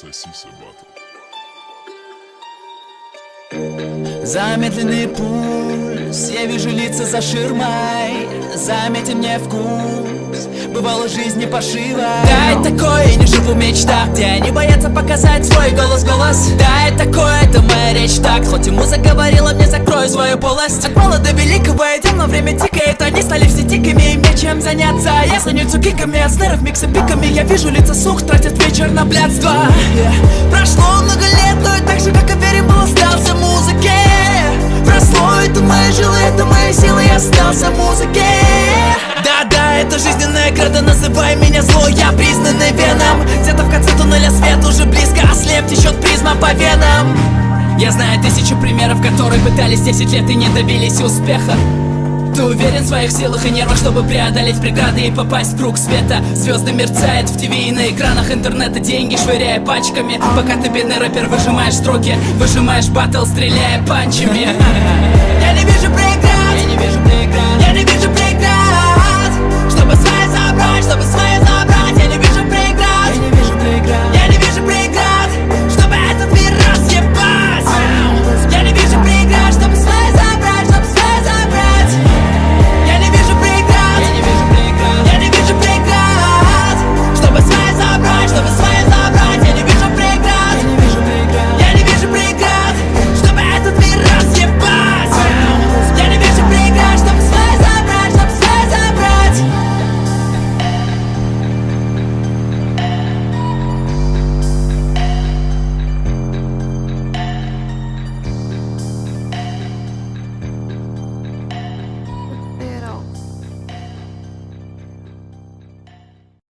Сосиса батл. Замедленный пульс, я вижу лица за ширмой. Заметен мне вкус, бывало жизни пошива Да, это такое, не живу в мечтах Где не боятся показать свой голос, голос. Да, это такое, это моя речь так Хоть ему заговорила, мне закрою свою полость. От мала до великого идем, но время тикает. Они стали все дикими, мне чем заняться. Я станется киками, от снеров микса пиками. Я вижу лица сух, тратят вечер на блядство. Yeah. Прошло много лет, но и так же, как и верим, был остался музыке. Прошло, это мои жилы, это мои силы, я остался музыке. Да-да, это жизненная града, называй меня зло, я признанный веном. Где-то в конце туннеля свет уже близко, ослеп, течет призма по венам Я знаю тысячу примеров, которые пытались 10 лет и не добились успеха. Ты уверен в своих силах и нервах, чтобы преодолеть преграды и попасть в круг света? Звезды мерцают в ТВ и на экранах интернета Деньги швыряя пачками. Пока ты бедный рэпер выжимаешь строки Выжимаешь батл, стреляя панчами. Я не вижу преград! Я не вижу